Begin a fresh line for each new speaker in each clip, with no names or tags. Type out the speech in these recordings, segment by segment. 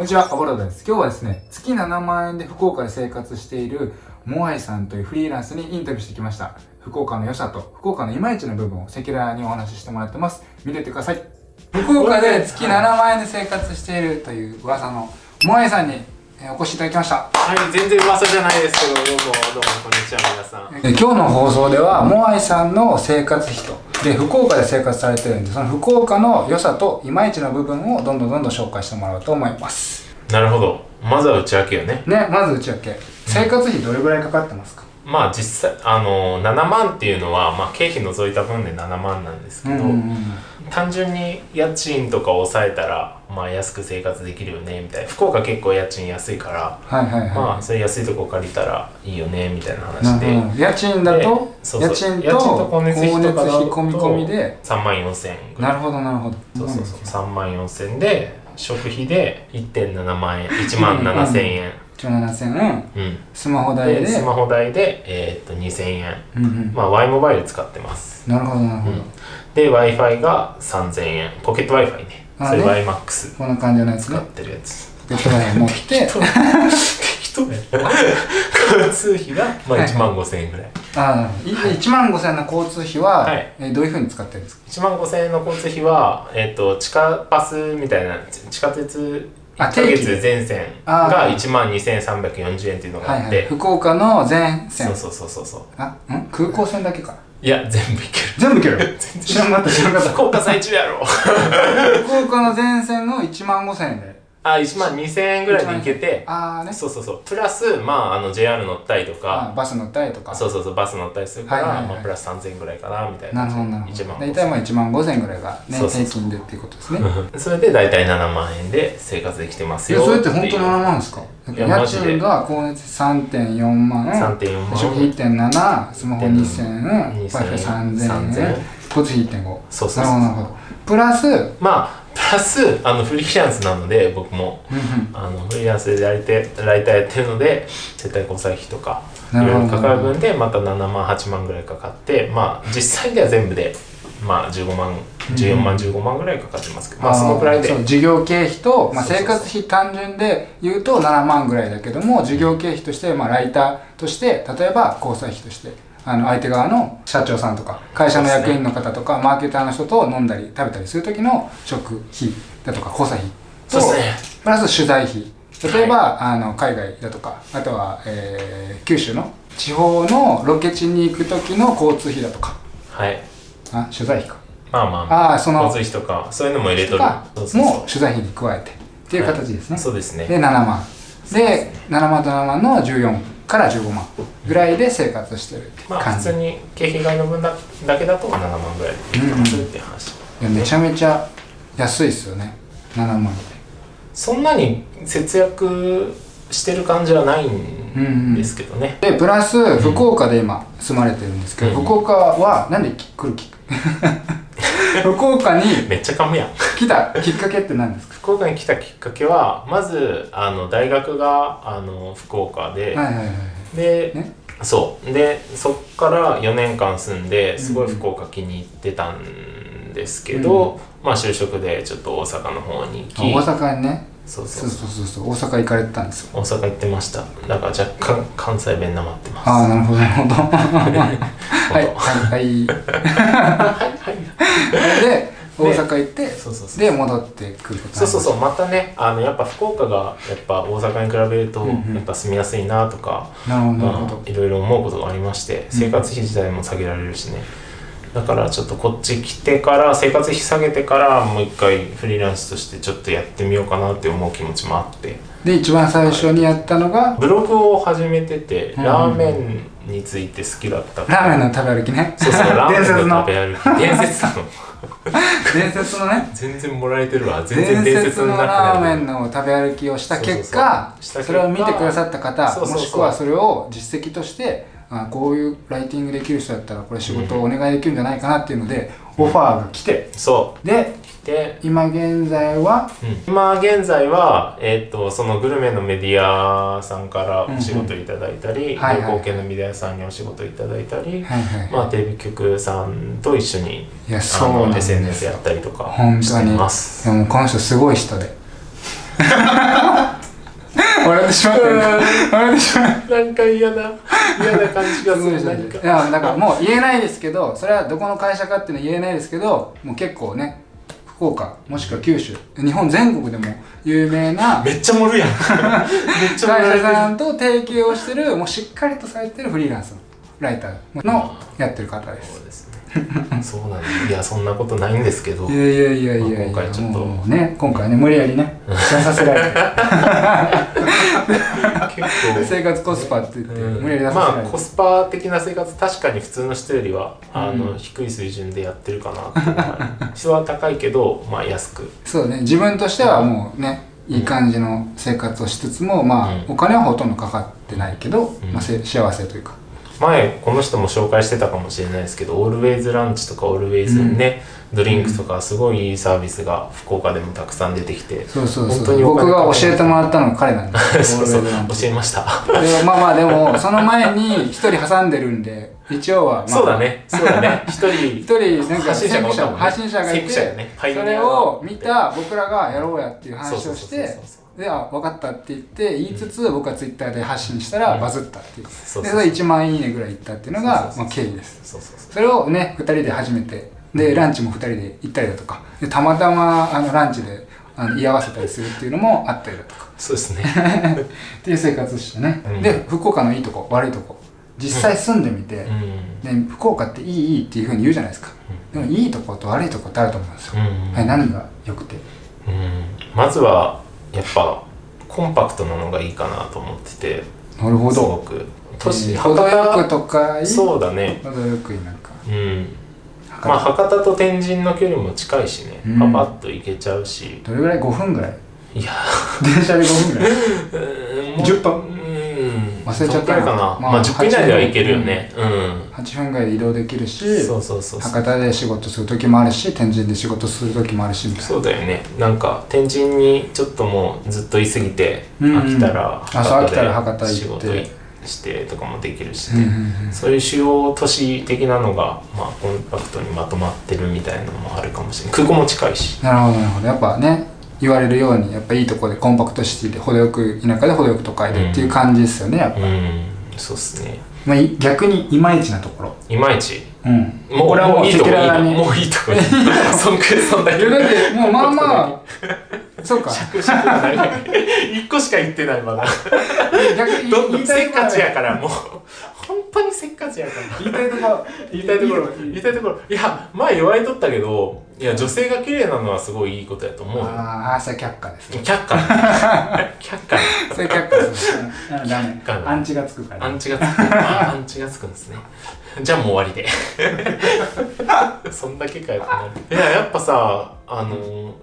こんにちは、アボラドです。今日はですね、月7万円で福岡で生活しているモアイさんというフリーランスにインタビューしてきました。福岡の良さと福岡のいまいちの部分を赤裸々にお話ししてもらってます。見ててください。福岡で月7万円で生活しているという噂のモアイさんにえーお越しいただきました。
はい、全然噂じゃないですけど、どうも、どうも、こんにちは、皆さん。
え今日の放送ではモアイさんの生活費とで福岡で生活されてるんでその福岡の良さといまいちの部分をどんどんどんどん紹介してもらおうと思います
なるほど。まずは内訳よね。
ねまず内訳生活費どれぐらいかかってますか？
まあ、実際、あの、7万っていうのは、まあ、経費除いた分で7万なんですけど、単純に家賃とかを抑えたら、まあ、安く生活できるよね、みたいな。福岡結構家賃安いから、
はいはいはい、
まあ、それ安いとこ借りたらいいよね、みたいな
な
話で。
るほど。家賃だと？
でそうそう。
家賃と
光熱費とかだと
込み込みで
？3万4千円
なるほどなるほど。
そうそうそう。3万4千で食費で1.7万円1万7千円、
1万7000円？
うん、
スマホ代で？
でスマホ代で、えーっと2000円。
うんうん。
まあ Y モバイル使ってます。
なるほどなるほど、
で w i f i が3000円。ポケット w i f i ね。
あ
それ
ね
YMAX
こんな感じのやつね。
使ってるやつ。
ポケットガイ持って。
人 交通費が、まあ、
はい。
1万5000円ぐらい。
ああ、い1万5000円の交通費は、
はい。
えーどういうふうに使ってるんですか
？1万5000円の交通費は、えーっと地下バスみたいな地下鉄
あ
1ヶ月全線
あ
が
ー。
1万2340円っていうのが
はいはい。
あって、
福岡の全線。
そうそうそうそうそう。
あん？空港線だけか
いや全部いける。
全部行ける？知らんかった知らんかった。
福岡最中やろ。
福岡の全線の1万5000円で
あ1万2000円ぐらいで行けて
ああね。
そうそうそう。プラスまああの JR 乗ったりとか。
あバス乗ったりとか。
そうそうそうバス乗ったりするから、
はいはいはい。
まあ、プラス3000円ぐらいかなみたいな。
なるほどなるほ
1万
ど大体まあ1万5000円ぐらいがね
そうそうそう。
平均でっていうことですね。
う んそれで大体7万円で生活できてますよ
いやそれって本当に
いう
7万で。すか家賃が光熱3.4万。
3.4万。
食費1.7スマホ2000円 w i
2000
f i 3000
3000
円交通費1.5
そうそうそう。
なるほどプラスうん
まあプラスあのフリーランスなので僕も。
うん
あのフリーランスでやりてライターやってるので接待交際費とかいろいろかかる分でまた7万8万ぐらいかかってまあ実際では全部でまあ15万14万15万ぐらいかかってますけどまあそのくらいで。
事業経費と、まあ、生活費単純で言うと7万ぐらいだけども事業経費として、まあ、ライターとして例えば交際費としてあの相手側の社長さんとか会社の役員の方とか、マーケターの人と飲んだり食べたりする時の食費だとか交際費とプラス取材費。例えば、あの海外だとかあとは、えー九州の地方のロケ地に行く時の交通費だとか。
はい。
あ取材費か。
まあまあまあ。
その
交通費とかそういうのも入れとる。
も取材費に加えてっていう形ですね、
そうですね。
で7万。で7万と7万の14から15万ぐらいで生活してる
まあ普通に経費外の分だだけだと7万ぐらいでできますっていう話、
いやめちゃめちゃ安いっすよね。7万って
そんなに節約してる感じはないんですけどね、
でプラス福岡で今住まれてるんですけど、
うん。
福岡はなんで来るき 福岡に
めっちゃ噛むやん。
来たきっかけって何ですか？
福岡に来たきっかけはまずあの大学があの福岡で、
はいはいはい
で、
ね。
そう。でそっから4年間住んですごい福岡気に入ってたんですけど、まあ就職でちょっと大阪の方に
あ
行き。
大阪にね。
そうそ
そう。うそうそうそう。大阪行かれてたんですよ。
大阪行ってました。だから若干関西弁なまってます。
ああなるほどなるほど。はい
は
はいはい で大阪行って
そうそうそう
で戻ってくる
そうそうそう
う
またねあのやっぱ福岡がやっぱ大阪に比べると
うんうん。
やっぱ住みやすいなとか、
なるほどなる
ま
ほど。
あ、いろいろ思うことがありまして生活費自体も下げられるしねだからちょっとこっち来てから生活費下げてからもう一回フリーランスとしてちょっとやってみようかなって思う気持ちもあって。
で一番最初にやったのが
ブログを始めてて
うん
ラーメンについて好きだった
ラーメンの食べ歩きね。
そうそうラーメン
伝説の。
の食べ歩き。伝説なの。
伝説のね。
全然もらえてるわ。全然
伝
伝説
のラーメンの食べ歩きをした結果
そ
れを見てくださった方もしくはそれを実績としてあこういうライティングできる人だったらこれ仕事をお願いできるんじゃないかなっていうのでオファーが来て。
そ
で
うで
今現在は？
今現在は、えー、とそのグルメのメディアさんからお仕事いただいたり、旅行系のメディアさんにお仕事いただいたり、
はいはい。
まあ、テレビ局さんと一緒に
いや
あ
そう
SNS やったりとか
本当
して
に
ます。
でもこの人すごい人で。笑ってしまったよ笑ってしまった
なんか嫌な嫌な感じがする何か。
いやだからもう言えないですけどそれはどこの会社かっていうのは言えないですけどもう結構ね福岡もしくは九州日本全国でも有名な
めっちゃ盛るやん。めっちゃ盛
会
る
社さんと提携をしてるもうしっかりとされてるフリーランスのライターのやってる方です。
そうですね そうなんですいやそんなことないんですけど。
いやいやいやいやいや
今回ちょっと。
ね今回ね無理やりね出させられて。
結構。
生活コスパって言って
うん。
無理やり出させら
まあ
れて、
コスパ的な生活確かに普通の人よりはあの、
うん
低い水準でやってるかなっていうのは高いけど まあ安く。
そうね自分としてはもうねいい感じの生活をしつつもまあ、
うん。
お金はほとんどかかってないけど、
うん。
まあ、せ幸せというか
前この人も紹介してたかもしれないですけどオールウェイズランチとかオールウェイズね、ドリンクとかすごいいいサービスが福岡でもたくさん出てきて
そうそうそう。
本当にお金
僕が教えてもらったのが彼なんです。
そうそう教えました。
でまあまあでもその前に一人挟んでるんで一応は、まあ、
そうだね。そうだね。一人
一人なんか
発信者がね。
発信者がいて
ね。
それを見た僕らがやろうやっていう話をしてであ分かったって言って言いつつ、僕はツイッターで発信したら
うん。
バズったっていう、でそれ1万いいねぐらいいったっていうのがまあ、経緯です。それをね2人で初めてでランチも2人で行ったりだとか。でたまたまあのランチであの居合わせたりするっていうのもあったりだとか。
そうですね。
っていう生活してね、
うん。
で福岡のいいとこ悪いとこ。実際住んでみて、
うん。
で福岡っていいいいっていうふうに言うじゃないですか、でもいいとこと悪いとこってあると思うんですよ、
うん。
はい、何が良くて。
うん。まずはやっぱコンパクトなのがいいかなと思ってて
なるほ
すご
ど
く。都市
えー
博
とか
そうだね。
程よくなんか。
うん。まあ博多と天神の距離も近いしね、
うん。
パパッと行けちゃうし。
どれぐらい？5分ぐらい？
いや。
電車で5分ぐらい？
うん
10分
うん？
忘れちゃった
かな。
まあ
まあ10分以内では行けるよね。うん。
8分ぐらいで移動できるし
そうそうそうそう。
博多で仕事する時もあるし天神で仕事する時もあるしみたいな。
そうだよね。なんか天神にちょっともうずっと居すぎて
うん。うん
飽きたら
博多行って。
仕事してとかもできるしね、
うんうんうん。
そういう主要都市的なのが、まあ、コンパクトにまとまってるみたいなのもあるかもしれない。空港も近いし。
なるほどなるほど。やっぱね言われるようにやっぱいいとこでコンパクトシティで程よく田舎で程よく都会でっていう感じですよねやっぱ、
うん。そうっすね。
まあ、い逆にいまいちなところ。
いまいち。
うん。
もう
これはもう
いいとこもういいとこ そんくらいそんだけ
だってもうまあまあ。そうか。
一個しか言ってないまだ。
逆に
どんどんせっかちやからもう。本当にせっかちやから。
言いたいところ。
言いたいところ。言いたいところ。いや前言われとったけどいや女性が綺麗なのはすごいいいことやと思うよ。
ああそれ却下ですね。
却下。却下。
それ却下ですね。うんダメ。アンチがつくから
アンチがつく。あアンチがつくんですね。じゃあもう終わりで。そんだけかよってなる。いややっぱさあの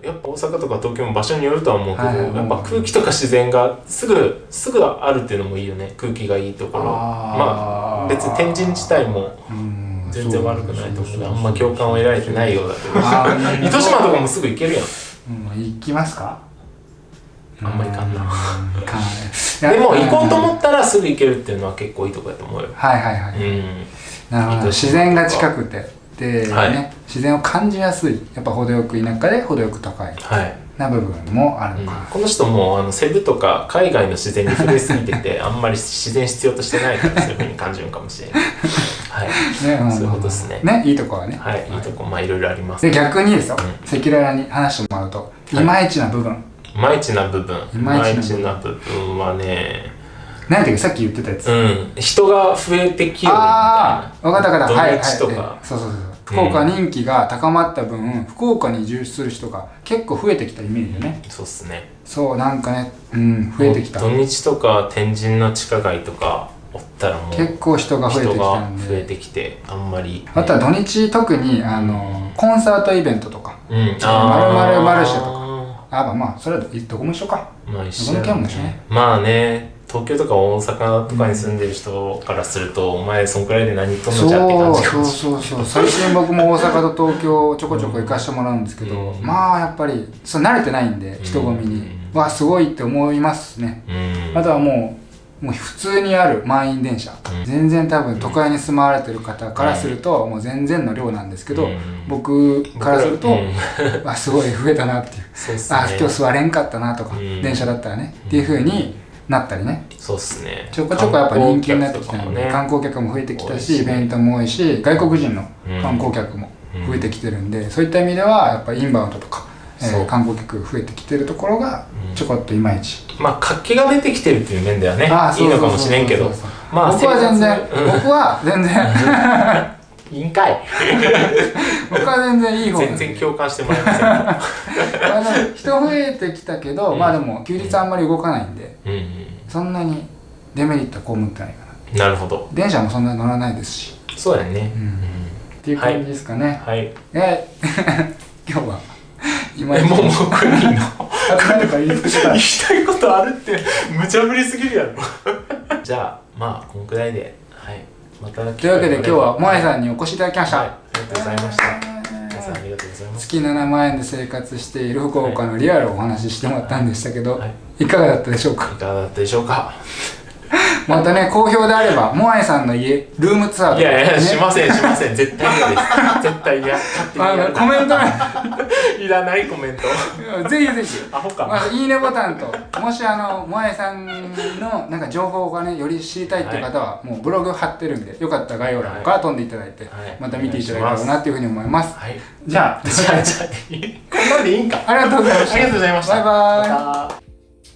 やっぱ大阪とか東京も場所によるとは思うけど、
はいはい
やっぱ空気とか自然がすぐすぐあるっていうのもいいよね。空気がいいところ。まあ別に天神自体も
うん
全然悪くないと思うあんま共感を得られてないようだけど。糸島とかもすぐ行けるやん。
うん行きますか？
あんま行かんな。
う行かない。
でも行こうと
っ
思ったらすぐ行けるっていうのは結構いいとこやと思うよ。
はいはいはい、
うん。
なるほど。自然が近くて。で、
はい。
ね自然を感じやすい。やっぱ程よく田舎で程よく都会
はい。
な部分もある
うん
のかな、
この人もあのセブとか海外の自然に触れすぎててあんまり自然必要としてないからそういうふうに感じるかもしれないはい、
ねん。
そういうことですね。
ねいいとこはね。
はい、いいとこまあいろいろあります。
で逆にですよ
うん。
赤裸々に話してもらうと、
い。
い、まいちな部分。
いまいちな部分。
いまいちな部分。
はね。
何やったっけさっき言ってたやつ、
うん。人が増えてきよるみたい
ああ分かった分かった。はいはい。そうそうそう福岡人気が高まった分、福岡に移住する人が結構増えてきたイメージでね。
なそうっすね。
そうなんかね。うん増えてきた。
土日とか天神の地下街とかおったらもう
結構人が増えてきたん
増え
で
てきてあんまり
あとは土日特にあのコンサートイベントとか
うん。
〇〇マルシェとか。あまあまあそれはどこも一緒か。
まあ一緒
ね。
まあね東京とか大阪とかに住んでる人からすると、お前そんくらいで何とんのじゃって感
そうそう
じかもし
そうそう。最近僕も大阪と東京ちょこちょこ行かしてもらうんですけど、
うん。
まあやっぱりそう慣れてないんで人混みに、
うん。
わすごいって思いますね。
うん。
あとはもうもう普通にある満員電車、
うん。
全然多分都会に住まわれてる方からするともう全然の量なんですけど、
うん。
僕からすると、
うん。
あすごい増えたなっていう。
ね。
あ今日座れんかったなとか、
うん。
電車だったらね。っていう風になったりね。
そうっすね。
ちょこちょこやっぱ人気になってきたので観
観
光客も増えてきた
し
しイベントも多いし外国人の観光客も増えてきてるんで、そういった意味ではやっぱインバウンドとか、えー観光客増えてきてるところが
うん
ちょこっといまいち、
まあ活気が出てきてるっていう面ではねいいのかもしれんけど。まあ
僕は全然。
生活
僕は全然。
うんいいんかい。
僕は全然いい方
全然共感してもらえません。
人増えてきたけど、
うん。
まあでも休日あんまり動かないんで
うんうん。
そんなにデメリットは被ってないかな。
なるほど。
電車もそんなに乗らないですし、
そうやね。
うん。
うん。
っていう感じですかね、
はい。
え 今日は今
えもうもうクリーンの？
何か言いた
言いたいことあるって無茶ぶりすぎるやろ。じゃあまあこのくらいで。はい。また
というわけで今日は萌えさんにお越しいただきました、
はい。ありがとうございました。皆さんありがとうございます。
月7万円で生活している福岡のリアルをお話ししてもらったんでしたけど、
はい。
い、かがだったでしょうか？
いかがだったでしょうか？
またね好評であれば萌えさんの家ルームツアー
いやいや
ね
しませんしません。絶対嫌です。絶対嫌。勝手に
あ
やる
のコメントね
いらないコメント。
ぜひぜひ。
アホか。
まあ、いいねボタンともしあの萌えさんのなんか情報がねより知りたいっていう方は、もうブログ貼ってるんでよかったら概要欄から飛んでいただいて、
はい。
また見ていただければなっていうふうに思います。
はい。
じゃあ
じゃあじゃあこんなんでいいんか
ありがとうございました
ありがとうございました
バイバイ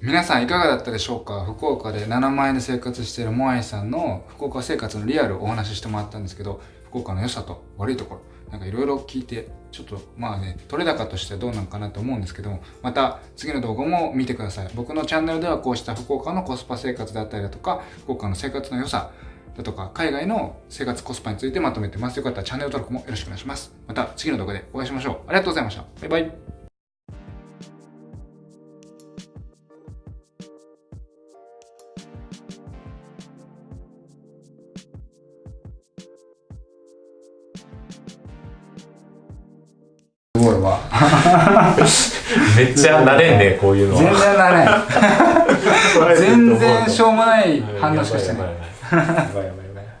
皆さんいかがだったでしょうか福岡で7万円で生活しているモアイさんの福岡生活のリアルをお話ししてもらったんですけど福岡の良さと悪いところ。なんかいろいろ聞いてちょっとまあね取れ高としてはどうなんかなと思うんですけどもまた次の動画も見てください。僕のチャンネルではこうした福岡のコスパ生活だったりだとか福岡の生活の良さだとか海外の生活コスパについてまとめてます。よかったらチャンネル登録もよろしくお願いします。また次の動画でお会いしましょう。ありがとうございました。バイバイ。すごいわ
めっちゃ慣れんねこういうの
全然
は
だね全然しょうもない反応しかしてな
い